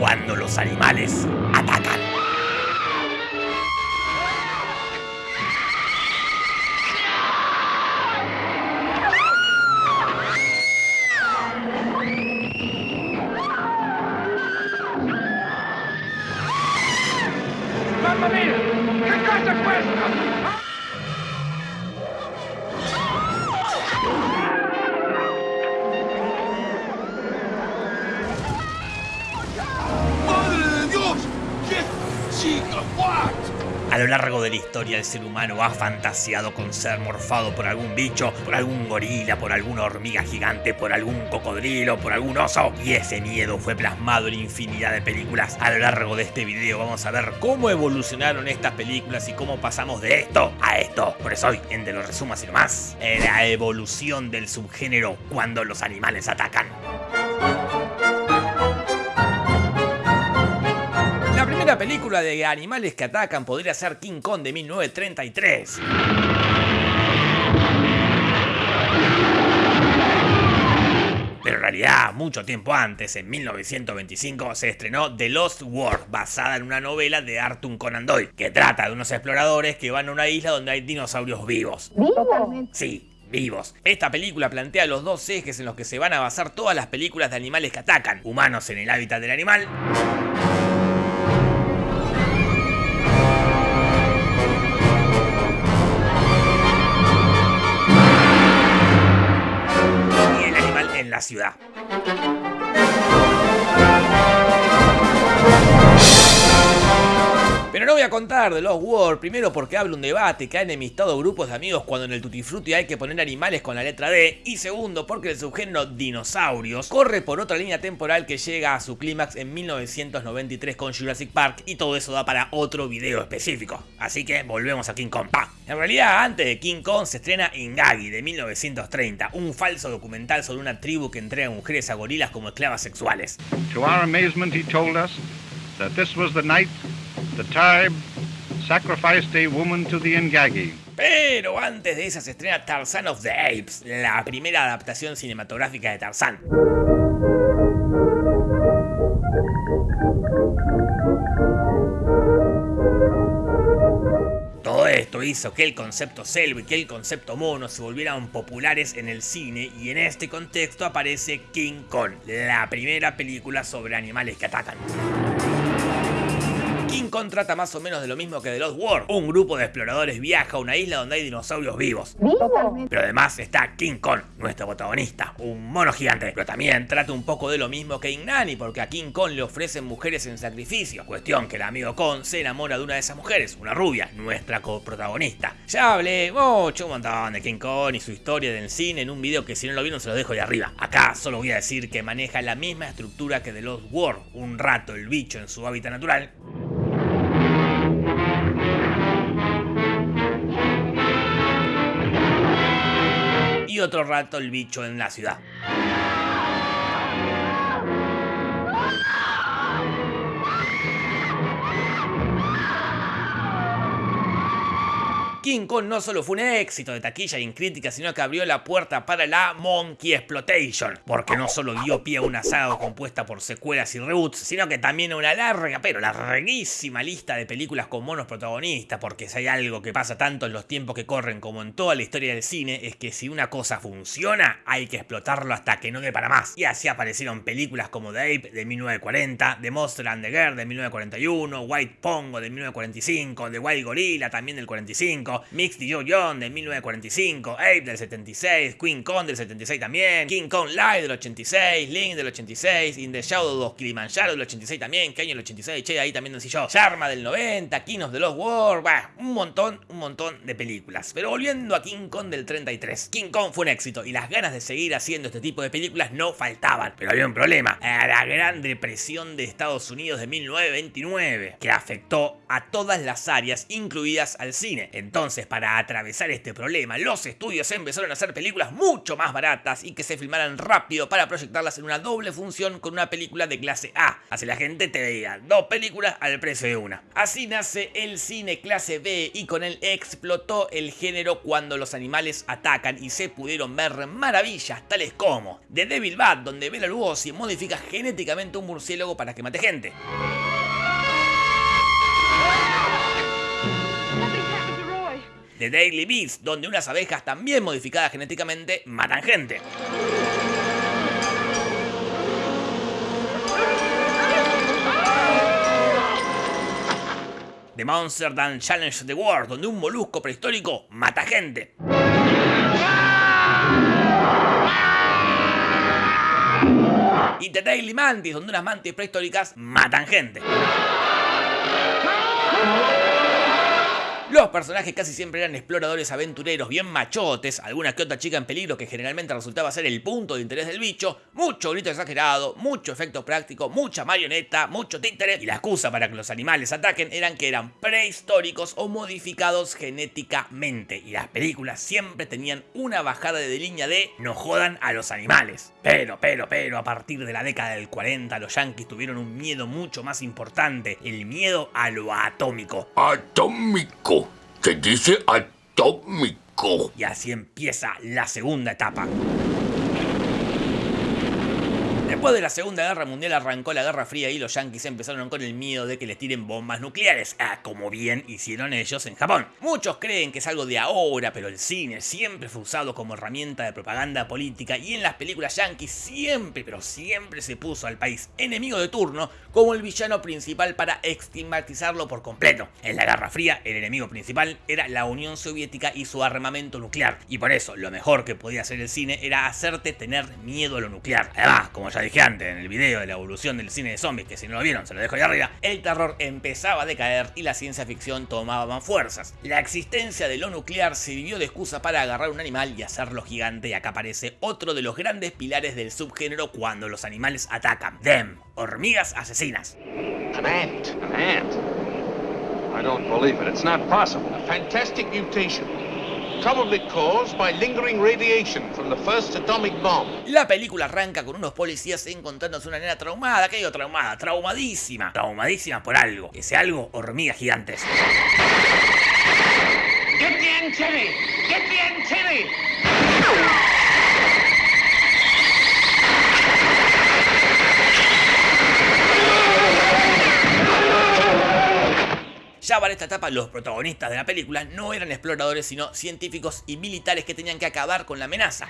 cuando los animales atacan. Largo de la historia el ser humano ha fantaseado con ser morfado por algún bicho, por algún gorila, por alguna hormiga gigante, por algún cocodrilo, por algún oso. Y ese miedo fue plasmado en infinidad de películas. A lo largo de este video vamos a ver cómo evolucionaron estas películas y cómo pasamos de esto a esto. Por eso hoy, en De lo resumo así nomás, la evolución del subgénero cuando los animales atacan. Película de animales que atacan podría ser King Kong de 1933. Pero en realidad, mucho tiempo antes, en 1925, se estrenó The Lost World, basada en una novela de Arthur Conan Doyle, que trata de unos exploradores que van a una isla donde hay dinosaurios vivos. Totalmente. Sí, vivos. Esta película plantea los dos ejes en los que se van a basar todas las películas de animales que atacan. Humanos en el hábitat del animal ciudad. Pero no voy a contar de Lost World, primero porque habla un debate que ha enemistado grupos de amigos cuando en el Tutti Frutti hay que poner animales con la letra D, y segundo porque el subgénero dinosaurios corre por otra línea temporal que llega a su clímax en 1993 con Jurassic Park, y todo eso da para otro video específico. Así que volvemos a King Kong. En realidad, antes de King Kong se estrena Ingagi de 1930, un falso documental sobre una tribu que entrega mujeres a gorilas como esclavas sexuales. To our amazement, he told us that this was the night the tribe sacrificed a woman to the Ingagi. Pero antes de esa se estrena Tarzan of the Apes, la primera adaptación cinematográfica de Tarzan. Todo esto hizo que el concepto selva y que el concepto mono se volvieran populares en el cine y en este contexto aparece King Kong, la primera película sobre animales que atacan. King Kong trata más o menos de lo mismo que The Lost World. Un grupo de exploradores viaja a una isla donde hay dinosaurios vivos. Totalmente. Pero además está King Kong, nuestro protagonista, un mono gigante. Pero también trata un poco de lo mismo que Ignani, porque a King Kong le ofrecen mujeres en sacrificio. Cuestión que el amigo Kong se enamora de una de esas mujeres, una rubia, nuestra coprotagonista. Ya hablé mucho, un montón de King Kong y su historia del cine en un video que si no lo vieron se los dejo de arriba. Acá solo voy a decir que maneja la misma estructura que The Lost World. Un rato el bicho en su hábitat natural, y otro rato el bicho en la ciudad. King Kong no solo fue un éxito de taquilla y en crítica, sino que abrió la puerta para la Monkey Exploitation, porque no solo dio pie a una saga compuesta por secuelas y reboots, sino que también a una larga, pero larguísima lista de películas con monos protagonistas, porque si hay algo que pasa tanto en los tiempos que corren como en toda la historia del cine, es que si una cosa funciona, hay que explotarlo hasta que no dé para más. Y así aparecieron películas como The Ape de 1940, The Monster and the Girl de 1941, White Pongo de 1945, The Wild Gorilla también del 45, Mix de Joe John de 1945, Ape del 76, Queen Kong del 76 también, King Kong Live del 86, Link del 86, In the Shadow of Kilimanjaro del 86 también, que año el 86, che, ahí también nací yo, Sharma del 90, King of the Lost World, bah, un montón, un montón de películas. Pero volviendo a King Kong del 33, King Kong fue un éxito y las ganas de seguir haciendo este tipo de películas no faltaban, pero había un problema, la Gran Depresión de Estados Unidos de 1929, que afectó a todas las áreas, incluidas al cine. Entonces, Entonces, para atravesar este problema, los estudios empezaron a hacer películas mucho más baratas y que se filmaran rápido para proyectarlas en una doble función con una película de clase A. Así la gente te veía dos películas al precio de una. Así nace el cine clase B y con él explotó el género cuando los animales atacan y se pudieron ver maravillas tales como The Devil Bat, donde Bela Lugosi modifica genéticamente un murciélago para que mate gente. The Daily Beast, donde unas abejas también modificadas genéticamente matan gente. The Monster That Challenge the World, donde un molusco prehistórico mata gente. Y The Daily Mantis, donde unas mantis prehistóricas matan gente. Los personajes casi siempre eran exploradores aventureros bien machotes, alguna que otra chica en peligro que generalmente resultaba ser el punto de interés del bicho, mucho grito exagerado, mucho efecto práctico, mucha marioneta, mucho títere, y la excusa para que los animales ataquen eran que eran prehistóricos o modificados genéticamente, y las películas siempre tenían una bajada de línea de no jodan a los animales. Pero, pero, pero, a partir de la década del 40 los yankees tuvieron un miedo mucho más importante, el miedo a lo atómico. Atómico. Se dice atómico. Y así empieza la segunda etapa. Después de la Segunda Guerra Mundial arrancó la Guerra Fría y los yankees empezaron con el miedo de que les tiren bombas nucleares, ah, como bien hicieron ellos en Japón. Muchos creen que es algo de ahora, pero el cine siempre fue usado como herramienta de propaganda política y en las películas yankees siempre, pero siempre se puso al país enemigo de turno como el villano principal para estigmatizarlo por completo. En la Guerra Fría, el enemigo principal era la Unión Soviética y su armamento nuclear, y por eso lo mejor que podía hacer el cine era hacerte tener miedo a lo nuclear. Además, como ya dije antes en el video de la evolución del cine de zombies, que si no lo vieron se lo dejo ahí arriba, el terror empezaba a decaer y la ciencia ficción tomaba más fuerzas. La existencia de lo nuclear sirvió de excusa para agarrar un animal y hacerlo gigante y acá aparece otro de los grandes pilares del subgénero cuando los animales atacan. Them, hormigas asesinas. An ant. An ant? I don't believe it. It's not possible. A fantastic mutation. La película arranca con unos policías encontrándose una nena traumada, que digo traumada, traumadísima, traumadísima por algo, ese algo hormigas gigantes. Get the antennae! Get the antennae! Ya para esta etapa los protagonistas de la película no eran exploradores sino científicos y militares que tenían que acabar con la amenaza.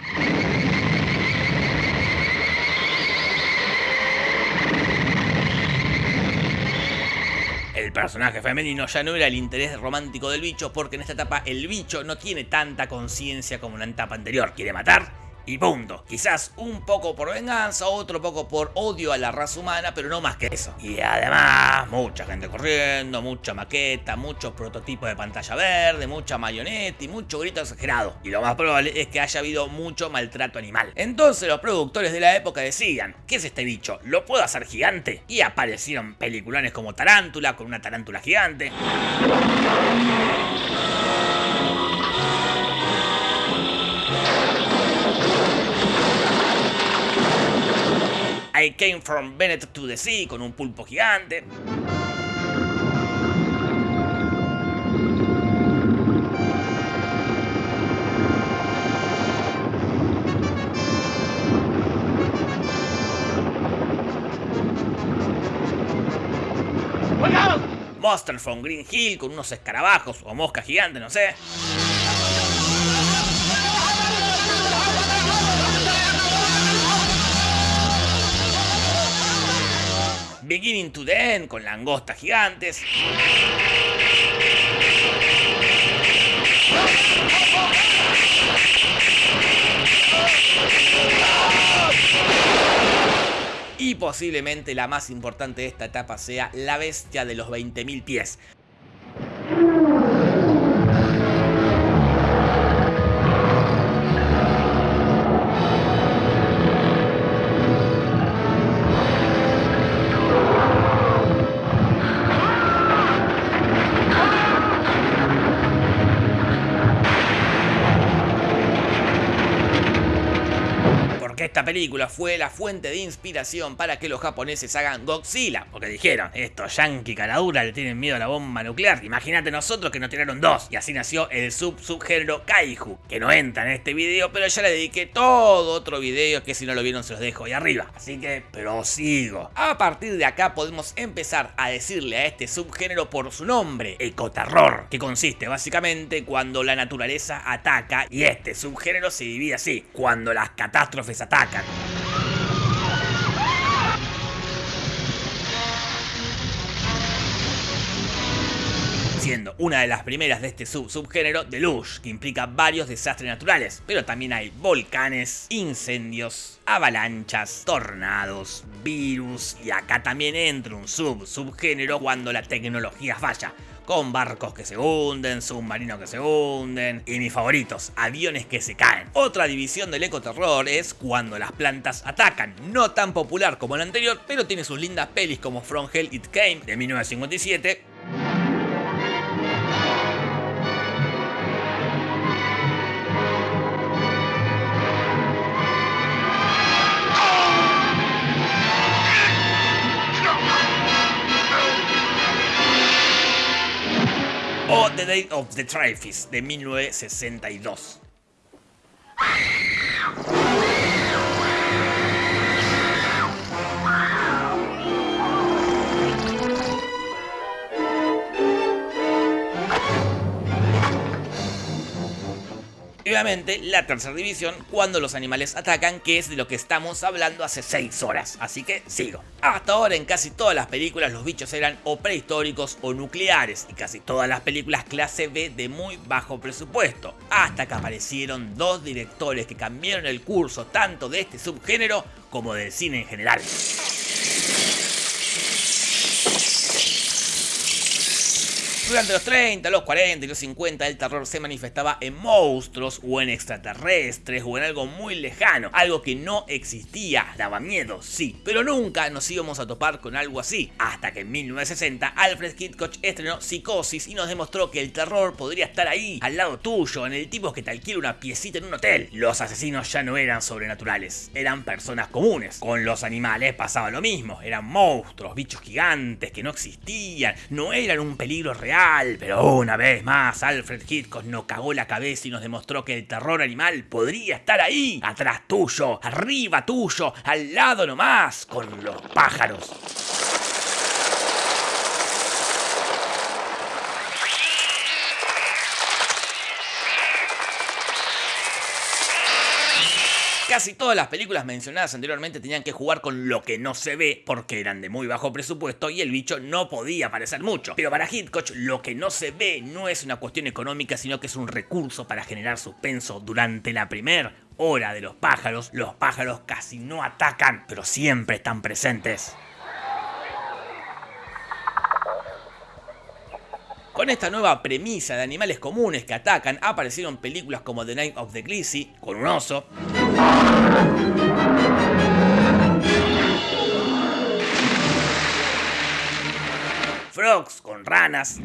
El personaje femenino ya no era el interés romántico del bicho porque en esta etapa el bicho no tiene tanta conciencia como en la etapa anterior. Quiere matar y punto. Quizás un poco por venganza, otro poco por odio a la raza humana, pero no más que eso. Y además, mucha gente corriendo, mucha maqueta, muchos prototipos de pantalla verde, mucha mayoneta y mucho grito exagerado. Y lo más probable es que haya habido mucho maltrato animal. Entonces los productores de la época decían, ¿qué es este bicho? ¿Lo puedo hacer gigante? Y aparecieron peliculones como Tarántula, con una tarántula gigante. I Came From Bennett to the Sea con un pulpo gigante. Monster from Green Hill con unos escarabajos o moscas gigantes, no sé. Beginning to the End con langostas gigantes. Y posiblemente la más importante de esta etapa sea la bestia de los 20.000 pies. Esta película fue la fuente de inspiración para que los japoneses hagan Godzilla, porque dijeron, estos yankee caradura le tienen miedo a la bomba nuclear, imagínate nosotros que nos tiraron dos, y así nació el sub-subgénero Kaiju, que no entra en este video, pero ya le dediqué todo otro video que si no lo vieron se los dejo ahí arriba, así que prosigo. A partir de acá podemos empezar a decirle a este subgénero por su nombre, ecoterror, que consiste básicamente cuando la naturaleza ataca y este subgénero se divide así, cuando las catástrofes atacan. Siendo una de las primeras de este sub-subgénero Deluge, que implica varios desastres naturales, pero también hay volcanes, incendios, avalanchas, tornados, virus, y acá también entra un sub-subgénero cuando la tecnología falla, con barcos que se hunden, submarinos que se hunden y mis favoritos, aviones que se caen. Otra división del ecoterror es cuando las plantas atacan, no tan popular como el anterior, pero tiene sus lindas pelis como From Hell It Came de 1957 The Day of the Triffids de 1962. La tercera división cuando los animales atacan, que es de lo que estamos hablando hace 6 horas. Así que sigo. Hasta ahora en casi todas las películas los bichos eran o prehistóricos o nucleares y casi todas las películas clase B de muy bajo presupuesto. Hasta que aparecieron dos directores que cambiaron el curso tanto de este subgénero como del cine en general. Durante los 30, los 40 y los 50 el terror se manifestaba en monstruos o en extraterrestres o en algo muy lejano, algo que no existía, daba miedo, sí, pero nunca nos íbamos a topar con algo así, hasta que en 1960 Alfred Hitchcock estrenó Psicosis y nos demostró que el terror podría estar ahí, al lado tuyo, en el tipo que te alquila una piecita en un hotel. Los asesinos ya no eran sobrenaturales, eran personas comunes. Con los animales pasaba lo mismo, eran monstruos, bichos gigantes que no existían, no eran un peligro real pero una vez más Alfred Hitchcock nos cagó la cabeza y nos demostró que el terror animal podría estar ahí, atrás tuyo, arriba tuyo, al lado nomás, con los pájaros. Casi todas las películas mencionadas anteriormente tenían que jugar con lo que no se ve porque eran de muy bajo presupuesto y el bicho no podía aparecer mucho. Pero para Hitchcock lo que no se ve no es una cuestión económica sino que es un recurso para generar suspenso durante la primera hora de los pájaros. Los pájaros casi no atacan pero siempre están presentes. Con esta nueva premisa de animales comunes que atacan, aparecieron películas como The Night of the Glissy, con un oso. Frogs, con ranas.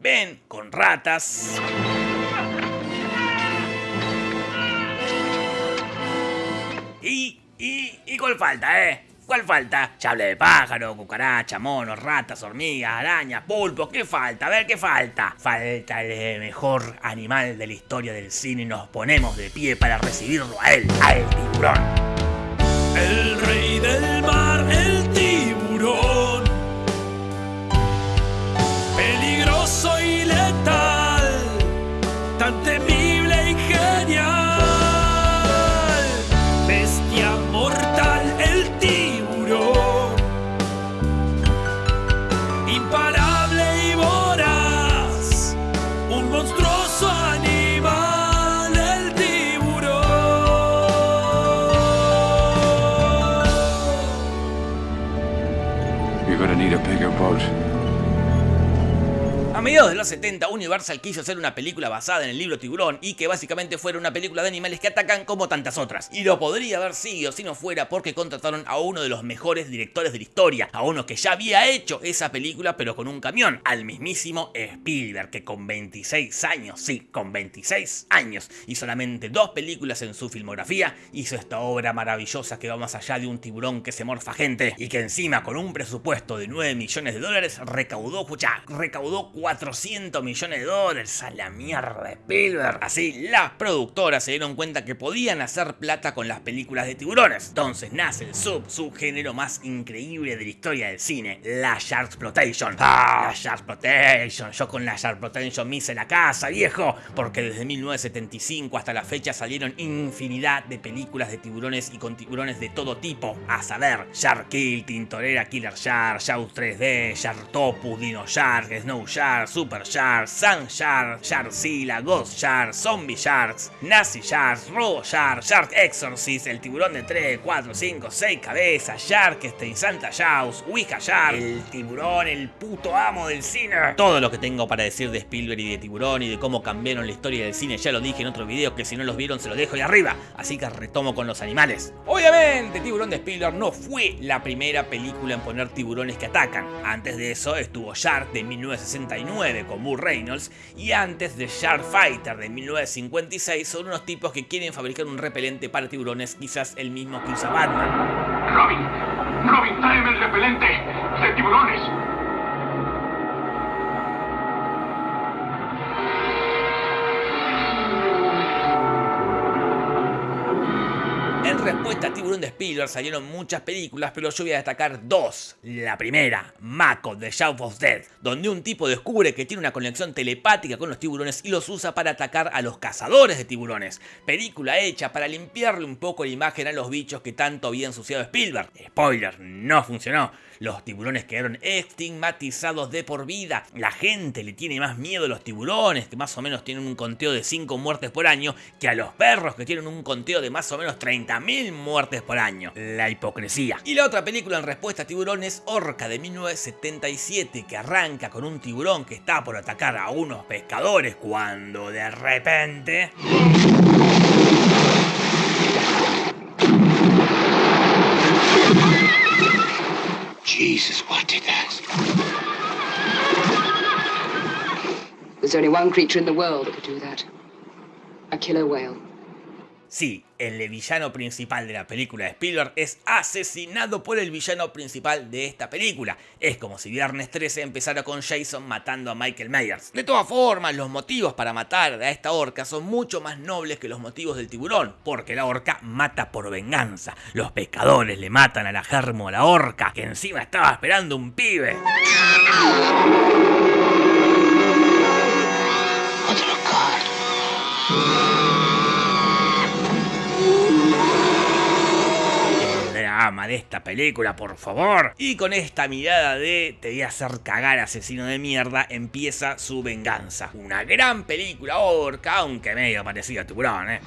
Ven, con ratas. Falta, ¿eh? ¿Cuál falta? Ya de pájaro, cucaracha, monos, ratas, hormigas, arañas, pulpos. ¿Qué falta? A ver, ¿qué falta? Falta el mejor animal de la historia del cine y nos ponemos de pie para recibirlo a él, al tiburón. El rey del Mediados de los 70, Universal quiso hacer una película basada en el libro Tiburón y que básicamente fuera una película de animales que atacan como tantas otras. Y lo podría haber sido si no fuera porque contrataron a uno de los mejores directores de la historia, a uno que ya había hecho esa película pero con un camión, al mismísimo Spielberg, que con 26 años, sí, con 26 años y solamente dos películas en su filmografía, hizo esta obra maravillosa que va más allá de un tiburón que se morfa gente y que encima con un presupuesto de 9 millones de dólares recaudó, escucha, recaudó 400 millones de dólares a la mierda de Spielberg. Así, las productoras se dieron cuenta que podían hacer plata con las películas de tiburones. Entonces nace el sub, subgénero más increíble de la historia del cine, la Sharksploitation. Ah, la Sharksploitation. Yo con la Sharksploitation me hice la casa, viejo, porque desde 1975 hasta la fecha salieron infinidad de películas de tiburones y con tiburones de todo tipo, a saber, Shark Kill, Tintorera Killer Shark, Shout 3D, Sharktopus, Dino Shark, Snow Shark, Super Shark, Sun Shark, Sharkzilla, Ghost Shark, Zombie Sharks, Nazi Sharks, Robo Shark, Shark Exorcist, el tiburón de 3, 4, 5, 6 cabezas, Sharkstein, Santa Jaws, Wicca Shark, el tiburón, el puto amo del cine. Todo lo que tengo para decir de Spielberg y de tiburón y de cómo cambiaron la historia del cine ya lo dije en otro video que si no los vieron se lo dejo ahí arriba. Así que retomo con los animales. Obviamente, Tiburón de Spielberg no fue la primera película en poner tiburones que atacan. Antes de eso estuvo Shark de 1969 con Bull Reynolds y antes de Shark Fighter de 1956 son unos tipos que quieren fabricar un repelente para tiburones, quizás el mismo que usa Batman. Robin, Robin, tráeme el repelente de tiburones. En respuesta a Spielberg salieron muchas películas, pero yo voy a destacar dos. La primera, Mako, The Shout of Death, donde un tipo descubre que tiene una conexión telepática con los tiburones y los usa para atacar a los cazadores de tiburones. Película hecha para limpiarle un poco la imagen a los bichos que tanto había ensuciado Spielberg. Spoiler, no funcionó. Los tiburones quedaron estigmatizados de por vida. La gente le tiene más miedo a los tiburones, que más o menos tienen un conteo de 5 muertes por año, que a los perros, que tienen un conteo de más o menos 30.000 muertes por año. La hipocresía. Y la otra película en respuesta a tiburones, Orca de 1977, que arranca con un tiburón que está por atacar a unos pescadores cuando de repente... Jesus, what did that? There's only one creature in the world that could do that. A killer whale. Sí, el villano principal de la película de Spielberg es asesinado por el villano principal de esta película. Es como si Viernes 13 empezara con Jason matando a Michael Myers. De todas formas, los motivos para matar a esta orca son mucho más nobles que los motivos del tiburón, porque la orca mata por venganza. Los pescadores le matan a la germo a la orca, que encima estaba esperando un pibe. De esta película, por favor. Y con esta mirada de te voy a hacer cagar asesino de mierda, empieza su venganza. Una gran película orca, aunque medio parecida a tiburón, eh.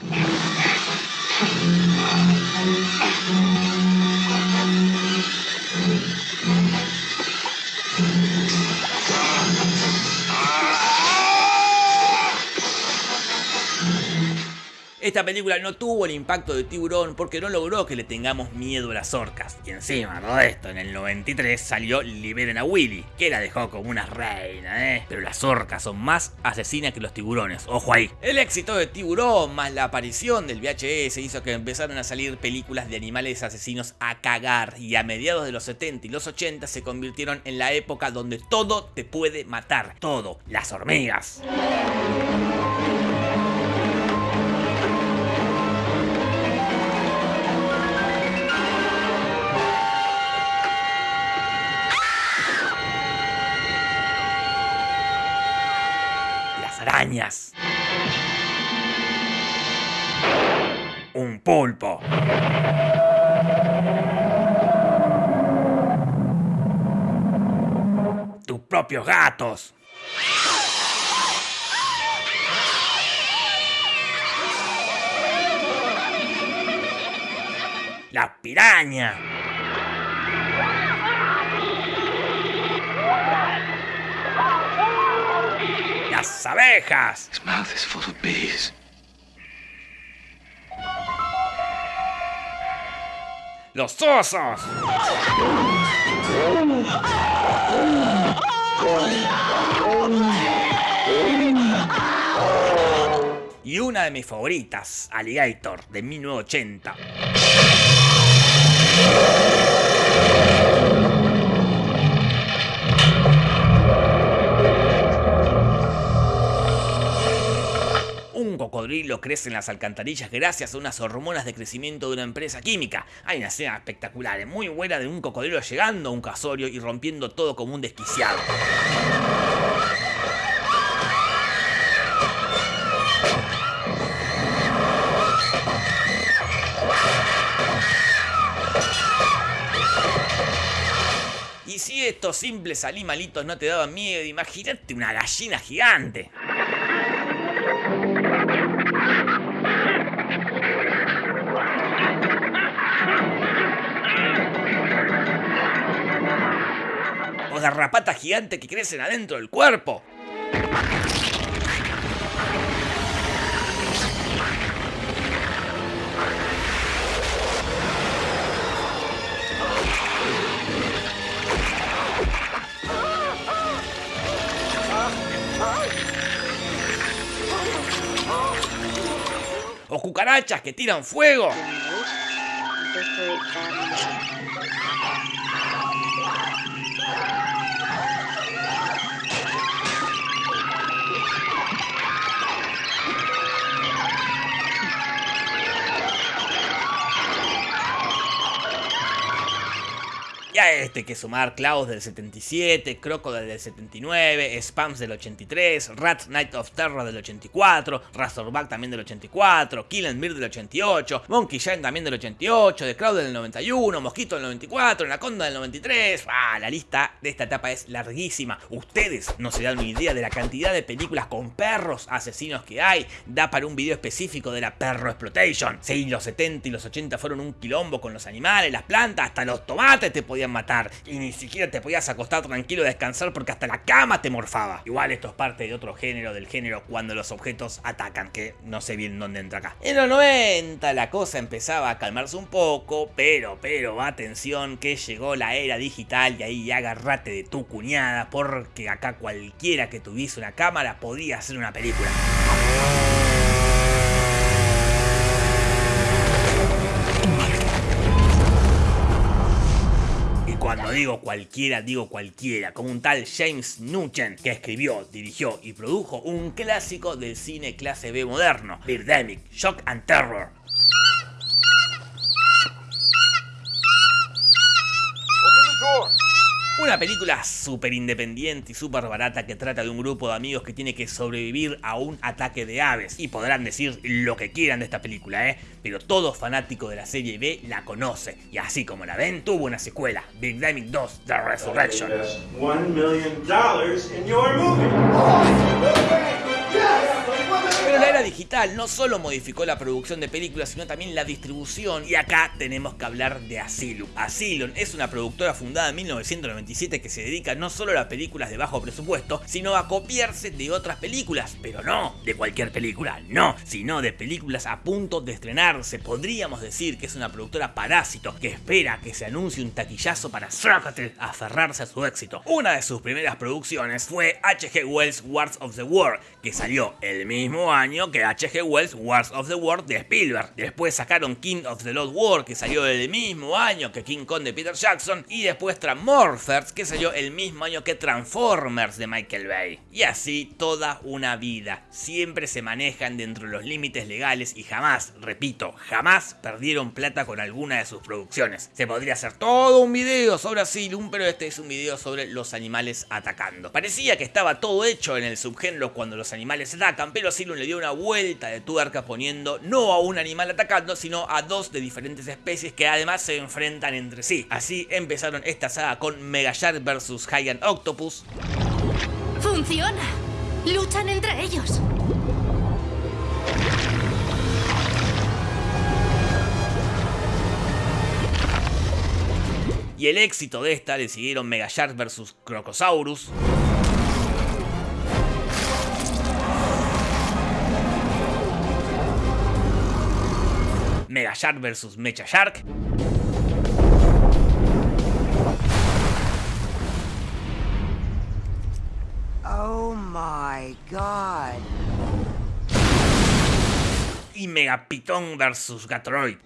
Esta película no tuvo el impacto de Tiburón porque no logró que le tengamos miedo a las orcas. Y encima, todo esto, en el 93 salió Liberen a Willy, que la dejó como una reina, ¿eh? Pero las orcas son más asesinas que los tiburones, ojo ahí. El éxito de Tiburón más la aparición del VHS hizo que empezaron a salir películas de animales asesinos a cagar y a mediados de los 70 y los 80 se convirtieron en la época donde todo te puede matar, todo, las hormigas. Arañas. Un pulpo. Tus propios gatos. La piraña. Las abejas. His mouth is full of bees. Los osos. Y una de mis favoritas, Alligator, de 1980. Cocodrilo crece en las alcantarillas gracias a unas hormonas de crecimiento de una empresa química. Hay una escena espectacular, muy buena de un cocodrilo llegando a un casorio y rompiendo todo como un desquiciado. Y si estos simples animalitos no te daban miedo, imagínate una gallina gigante. Garrapatas gigantes que crecen adentro del cuerpo. O cucarachas que tiran fuego. Este que sumar Klaus del 77, Crocodile del 79, Spams del 83, Rat Night of Terror del 84, Razorback también del 84, Kill and Bear del 88, Monkey Shine también del 88, The Crowd del 91, Mosquito del 94, Anaconda del 93. Ah, la lista de esta etapa es larguísima. Ustedes no se dan una idea de la cantidad de películas con perros asesinos que hay. Da para un video específico de la Perro Exploitation. Sí, los 70 y los 80 fueron un quilombo con los animales, las plantas, hasta los tomates te podían matar. Y ni siquiera te podías acostar tranquilo a descansar porque hasta la cama te morfaba. Igual esto es parte de otro género, del género cuando los objetos atacan, que no sé bien dónde entra acá. En los 90 la cosa empezaba a calmarse un poco, pero, pero, atención que llegó la era digital y ahí agárrate de tu cuñada porque acá cualquiera que tuviese una cámara podía hacer una película. Cuando digo cualquiera, digo cualquiera, como un tal James Nugent, que escribió, dirigió y produjo un clásico del cine clase B moderno, Birdemic, Shock and Terror. Una película súper independiente y súper barata que trata de un grupo de amigos que tiene que sobrevivir a un ataque de aves. Y podrán decir lo que quieran de esta película, ¿eh? Pero todo fanático de la serie B la conoce. Y así como la ven, tuvo una secuela, Big Damage 2, The Resurrection. Pero la era digital no solo modificó la producción de películas, sino también la distribución. Y acá tenemos que hablar de Asylum. Asylum es una productora fundada en 1997 que se dedica no solo a las películas de bajo presupuesto, sino a copiarse de otras películas. Pero no de cualquier película, no, sino de películas a punto de estrenarse. Podríamos decir que es una productora parásito que espera que se anuncie un taquillazo para sácate aferrarse a su éxito. Una de sus primeras producciones fue H.G. Wells Wars of the World, que salió el mismo año que H.G. Wells Wars of the World de Spielberg. Después sacaron King of the Lost World, que salió el mismo año que King Kong de Peter Jackson. Y después Transmorphers, que salió el mismo año que Transformers de Michael Bay. Y así toda una vida. Siempre se manejan dentro de los límites legales y jamás, repito, jamás perdieron plata con alguna de sus producciones. Se podría hacer todo un video sobre Asylum, pero este es un video sobre los animales atacando. Parecía que estaba todo hecho en el subgénero cuando los animales atacan, pero Asylum le dio una vuelta de tuerca poniendo no a un animal atacando, sino a dos de diferentes especies que además se enfrentan entre sí. Así empezaron esta saga con Megashark vs Giant Octopus, ¡Funciona! Luchan entre ellos. y el éxito de esta le siguieron Megashark vs Crocosaurus, Shark vs Mecha Shark. Oh my god. Y Megapitón vs Gatoroid.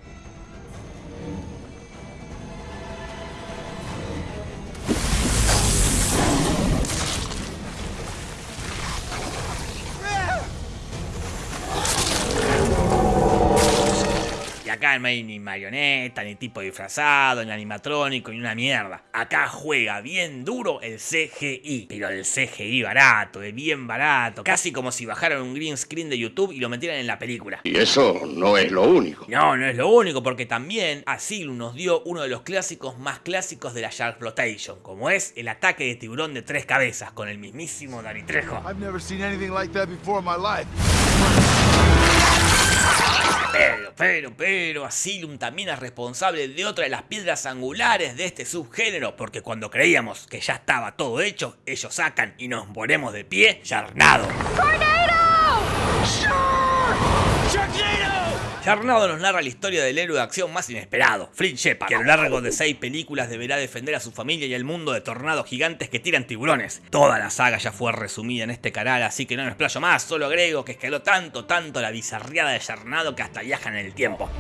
Acá no hay ni marioneta, ni tipo disfrazado, ni animatrónico, ni una mierda. Acá juega bien duro el CGI. Pero el CGI barato, de bien barato. Casi como si bajaran un green screen de YouTube y lo metieran en la película. Y eso no es lo único. No, no es lo único, porque también Asylum nos dio uno de los clásicos más clásicos de la Shark Flotation, como es el ataque de tiburón de tres cabezas con el mismísimo Dani Trejo. I've never seen anything like that before in my life. Pero, pero, Asylum también es responsable de otra de las piedras angulares de este subgénero, porque cuando creíamos que ya estaba todo hecho, ellos sacan y nos ponemos de pie, Yarnado. Yarnado nos narra la historia del héroe de acción más inesperado, Flint Shepard, que a lo largo de seis películas deberá defender a su familia y el mundo de tornados gigantes que tiran tiburones. Toda la saga ya fue resumida en este canal, así que no me explayo más, solo agrego que escaló tanto, tanto la bizarriada de Yarnado que hasta viaja en el tiempo.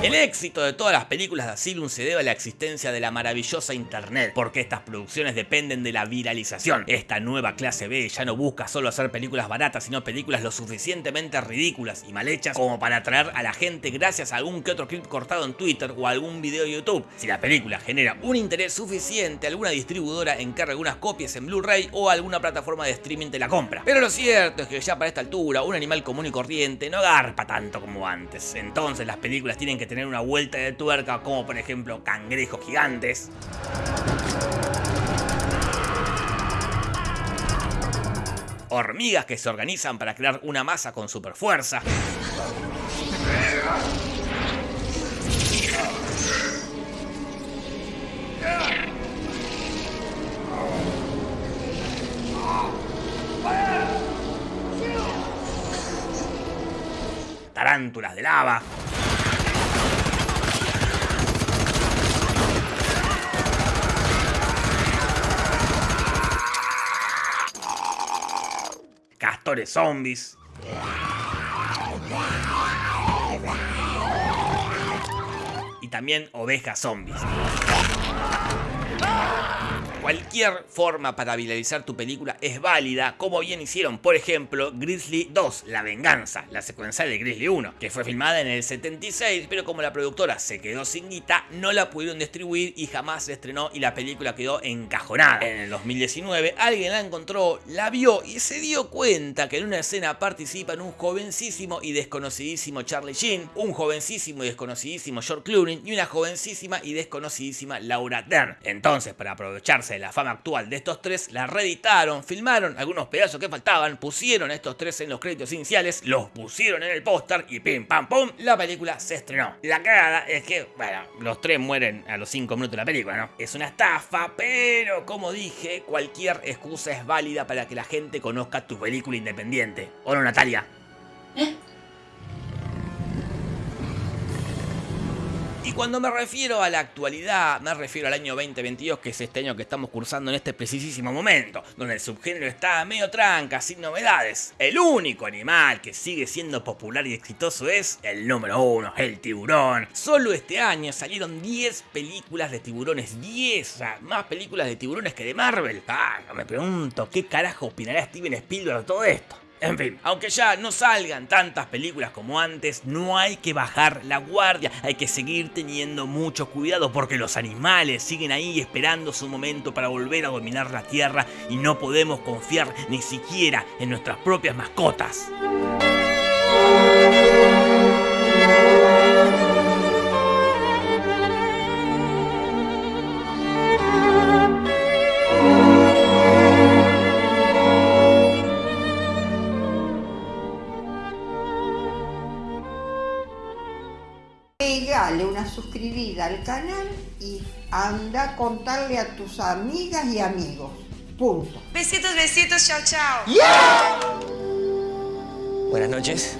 El éxito de todas las películas de Asylum se debe a la existencia de la maravillosa internet, porque estas producciones dependen de la viralización. Esta nueva clase B ya no busca solo hacer películas baratas, sino películas lo suficientemente ridículas y mal hechas como para atraer a la gente gracias a algún que otro clip cortado en Twitter o algún video de YouTube. Si la película genera un interés suficiente, alguna distribuidora encarga algunas copias en Blu-ray o alguna plataforma de streaming te la compra. Pero lo cierto es que ya para esta altura, un animal común y corriente no garpa tanto como antes. Entonces las películas tienen que tener una vuelta de tuerca como por ejemplo cangrejos gigantes. Hormigas que se organizan para crear una masa con super fuerza. Tarántulas de lava. Zombies. Y también ovejas zombies. Forma para viralizar tu película es válida, como bien hicieron, por ejemplo, Grizzly 2, La Venganza, la secuencial de Grizzly 1, que fue filmada en el 76, pero como la productora se quedó sin guita, no la pudieron distribuir y jamás se estrenó y la película quedó encajonada. En el 2019, alguien la encontró, la vio y se dio cuenta que en una escena participan un jovencísimo y desconocidísimo Charlie Sheen, un jovencísimo y desconocidísimo George Clooney y una jovencísima y desconocidísima Laura Dern. Entonces, para aprovecharse de la fama actual de estos tres, la reeditaron, filmaron algunos pedazos que faltaban, pusieron a estos tres en los créditos iniciales, los pusieron en el póster y pim pam pum, la película se estrenó. La cagada es que, bueno, los tres mueren a los 5 minutos de la película, ¿no? Es una estafa, pero como dije, cualquier excusa es válida para que la gente conozca tu película independiente. ¿O no, Natalia? Y cuando me refiero a la actualidad, me refiero al año 2022, que es este año que estamos cursando en este precisísimo momento, donde el subgénero está medio tranca, sin novedades. El único animal que sigue siendo popular y exitoso es el número uno, el tiburón. Solo este año salieron 10 películas de tiburones, 10, o sea, más películas de tiburones que de Marvel. Ah, me pregunto, ¿qué carajo opinará Steven Spielberg de todo esto? En fin, aunque ya no salgan tantas películas como antes, no hay que bajar la guardia, hay que seguir teniendo mucho cuidado porque los animales siguen ahí esperando su momento para volver a dominar la Tierra y no podemos confiar ni siquiera en nuestras propias mascotas. Suscribida al canal y anda a contarle a tus amigas y amigos. Punto. Besitos, besitos, chao, chao. Buenas noches.